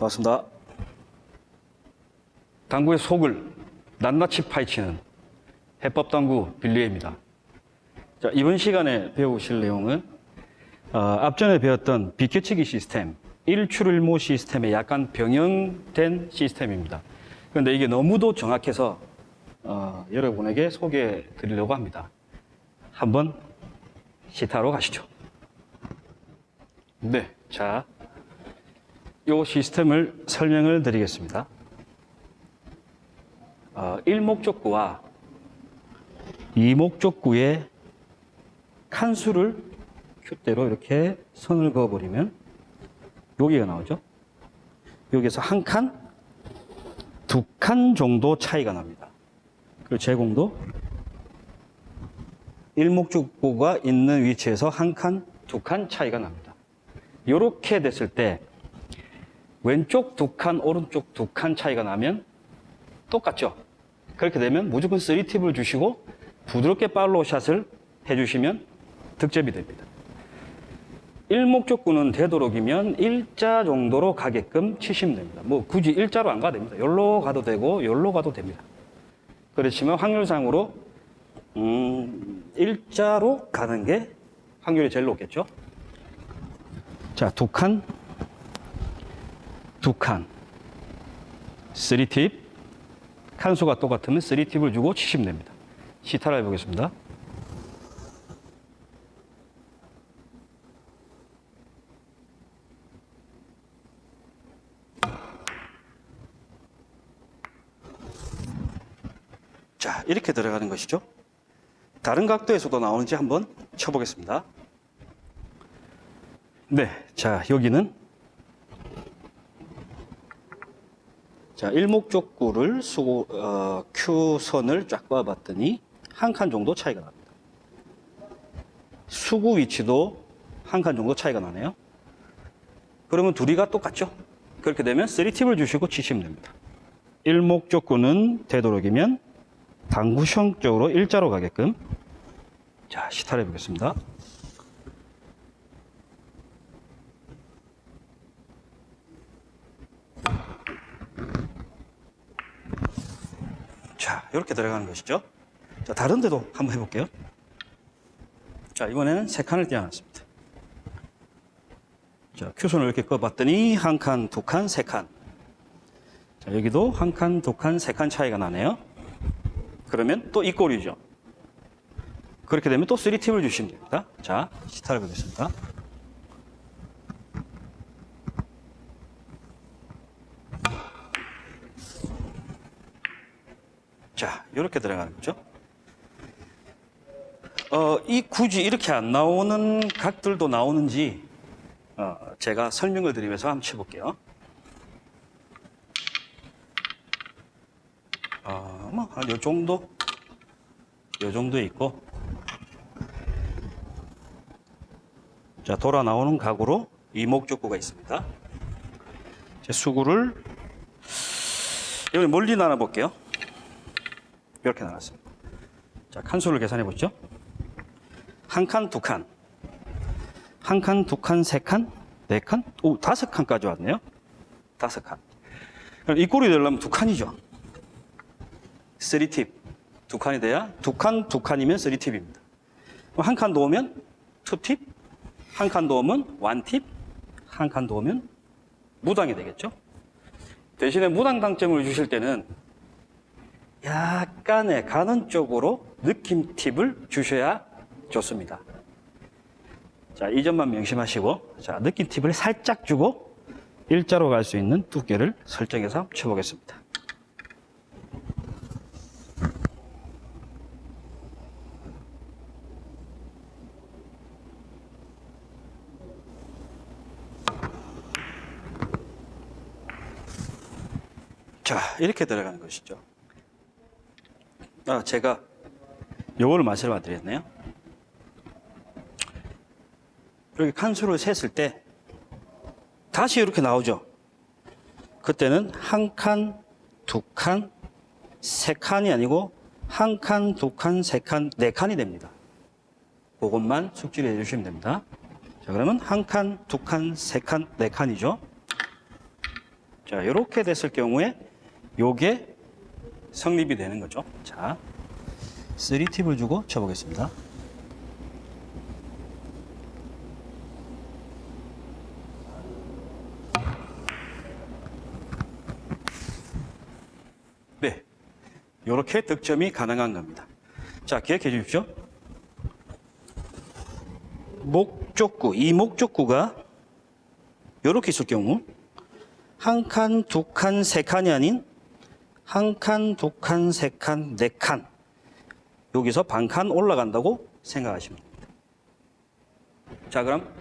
반갑습니다. 당구의 속을 낱낱이 파헤치는 해법당구 빌리에입니다. 자, 이번 시간에 배우실 내용은 어, 앞전에 배웠던 비켜치기 시스템, 일출일모 시스템의 약간 병영된 시스템입니다. 그런데 이게 너무도 정확해서 어, 여러분에게 소개해 드리려고 합니다. 한번 시타로 가시죠. 네, 자, 이 시스템을 설명을 드리겠습니다. 어, 일목적구와 이목적구의 칸수를 큐대로 이렇게 선을 그어버리면 여기가 나오죠. 여기서 한 칸, 두 칸 정도 차이가 납니다. 그 제공도 일목적구가 있는 위치에서 한 칸, 두 칸 차이가 납니다. 이렇게 됐을 때 왼쪽 두 칸, 오른쪽 두 칸 차이가 나면 똑같죠? 그렇게 되면 무조건 3팁을 주시고 부드럽게 팔로우 샷을 해주시면 득점이 됩니다. 일목적구는 되도록이면 일자 정도로 가게끔 치시면 됩니다. 뭐 굳이 일자로 안 가도 됩니다. 열로 가도 되고 열로 가도 됩니다. 그렇지만 확률상으로 음, 일자로 가는 게 확률이 제일 높겠죠. 자, 두 칸, 두 칸, 3팁, 칸수가 똑같으면 3팁을 주고 치시면 됩니다. 시타를 해보겠습니다. 자, 이렇게 들어가는 것이죠. 다른 각도에서도 나오는지 한번 쳐보겠습니다. 네, 자, 여기는 자, 일목적구를 수고, 어, Q선을 쫙 봐봤더니 한 칸 정도 차이가 납니다. 수구 위치도 한 칸 정도 차이가 나네요. 그러면 둘이가 똑같죠? 그렇게 되면 3팁을 주시고 치시면 됩니다. 일목적구는 되도록이면 당구형적으로 일자로 가게끔 자, 시타를 해보겠습니다. 자, 이렇게 들어가는 것이죠. 자, 다른 데도 한번 해볼게요. 자, 이번에는 세 칸을 띄워놨습니다. 자, 큐선을 이렇게 꺼봤더니 한 칸, 두 칸, 세 칸. 자, 여기도 한 칸, 두 칸, 세 칸 차이가 나네요. 그러면 또 이 꼴이죠. 그렇게 되면 또 3팁을 주시면 됩니다. 자, 시타를 보겠습니다. 자, 이렇게 들어가는 거죠. 어, 이 굳이 이렇게 안 나오는 각들도 나오는지 어, 제가 설명을 드리면서 한번 쳐볼게요. 어, 뭐, 한요 정도? 요 정도에 있고. 자, 돌아 나오는 각으로 이목적구가 있습니다. 제 수구를, 여기 멀리 나눠볼게요. 이렇게 나눴습니다. 자, 칸수를 계산해 보죠. 한 칸, 두 칸. 한 칸, 두 칸, 세 칸, 네 칸, 오, 다섯 칸까지 왔네요. 다섯 칸. 그럼 이 꼴이 되려면 두 칸이죠. 3팁. 두 칸이 돼야 두 칸, 두 칸이면 3팁입니다. 한칸더 오면 2팁, 한칸더 오면 1팁, 한칸더 오면 무당이 되겠죠. 대신에 무당 당점을 주실 때는 약간의 가는 쪽으로 느낌 팁을 주셔야 좋습니다. 자, 이 점만 명심하시고, 자, 느낌 팁을 살짝 주고 일자로 갈 수 있는 두께를 설정해서 쳐보겠습니다. 자, 이렇게 들어가는 것이죠. 아, 제가 요거를 말씀을 드렸네요. 이렇게 칸수를 셌을 때 다시 이렇게 나오죠. 그때는 한 칸, 두 칸, 세 칸이 아니고 한 칸, 두 칸, 세 칸, 네 칸이 됩니다. 그것만 숙지를 해주시면 됩니다. 자, 그러면 한 칸, 두 칸, 세 칸, 네 칸이죠. 자, 이렇게 됐을 경우에 요게 성립이 되는 거죠. 자, 3팁을 주고 쳐보겠습니다. 네. 이렇게 득점이 가능한 겁니다. 자, 기억해 주십시오. 목적구, 이 목적구가 이렇게 있을 경우 한 칸, 두 칸, 세 칸이 아닌 한 칸, 두 칸, 세 칸, 네 칸. 여기서 반 칸 올라간다고 생각하시면 됩니다. 자, 그럼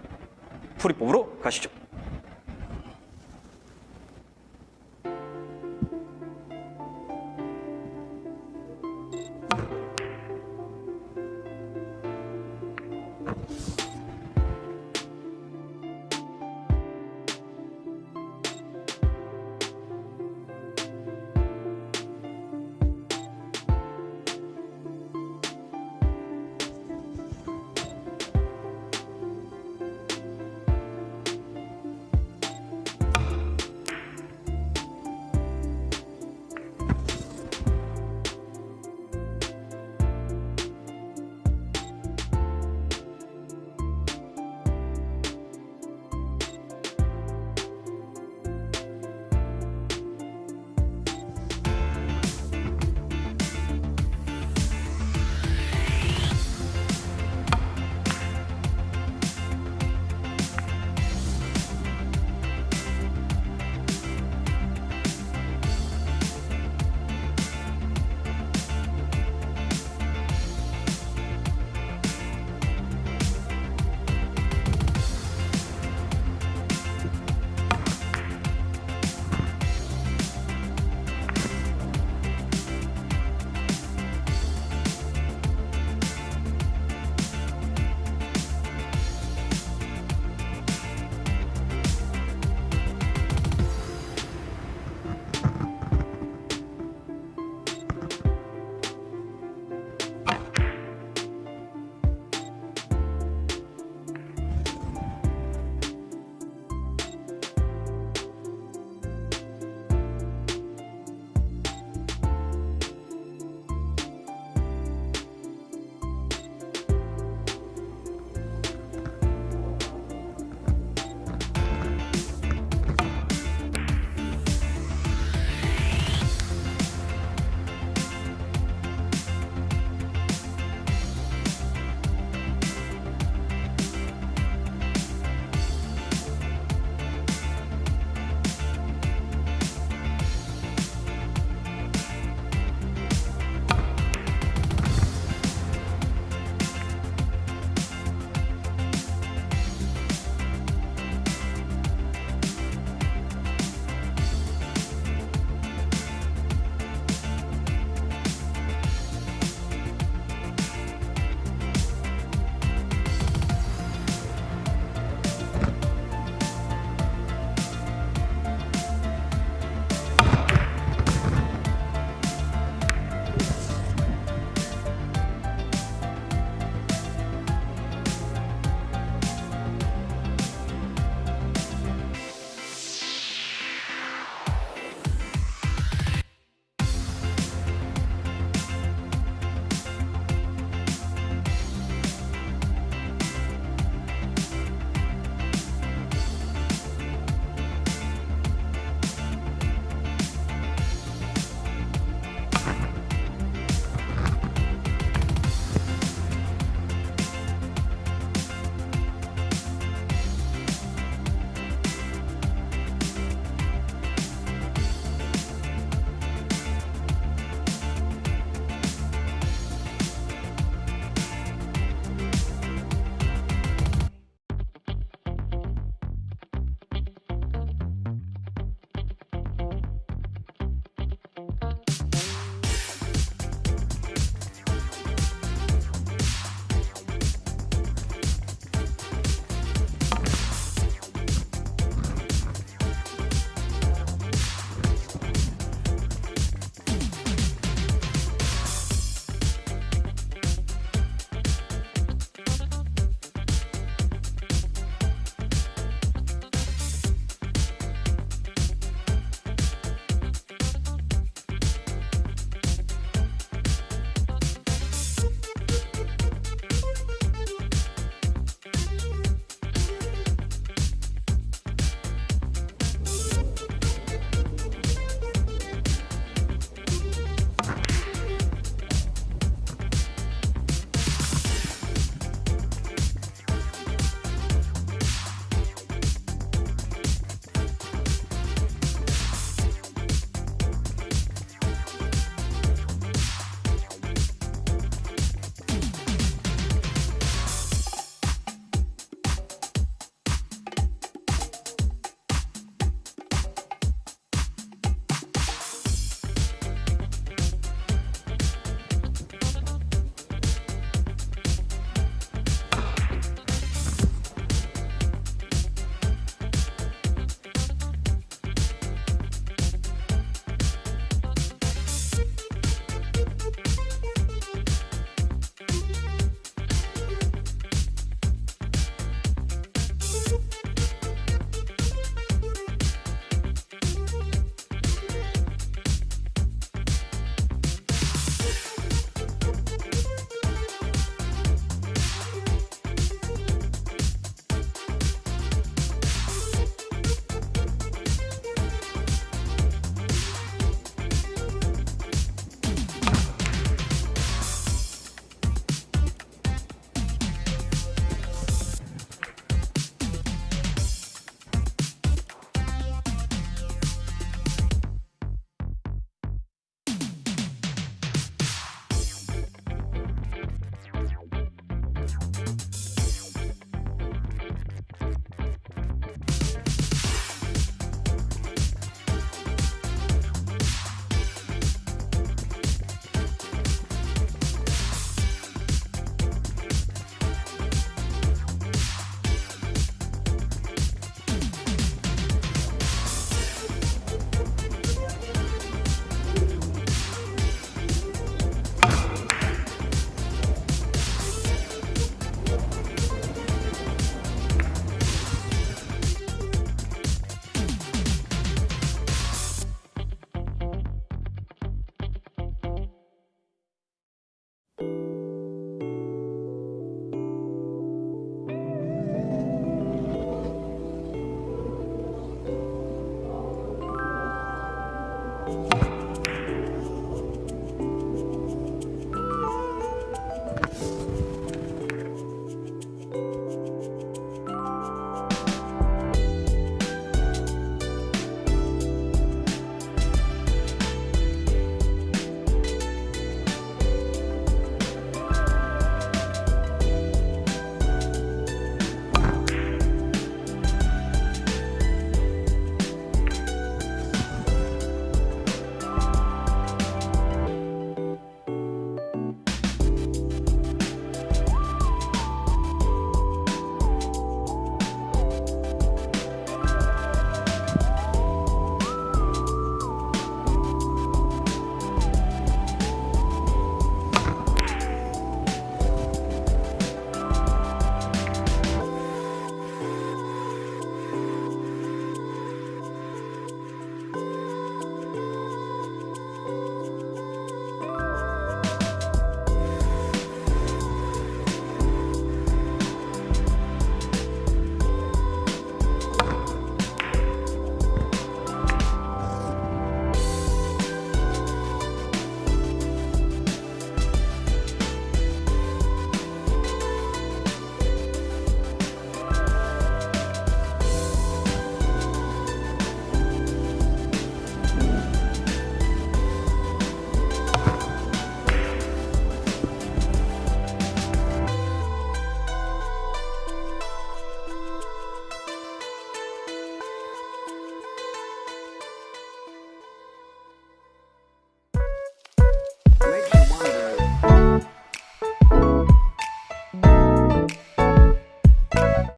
풀이법으로 가시죠.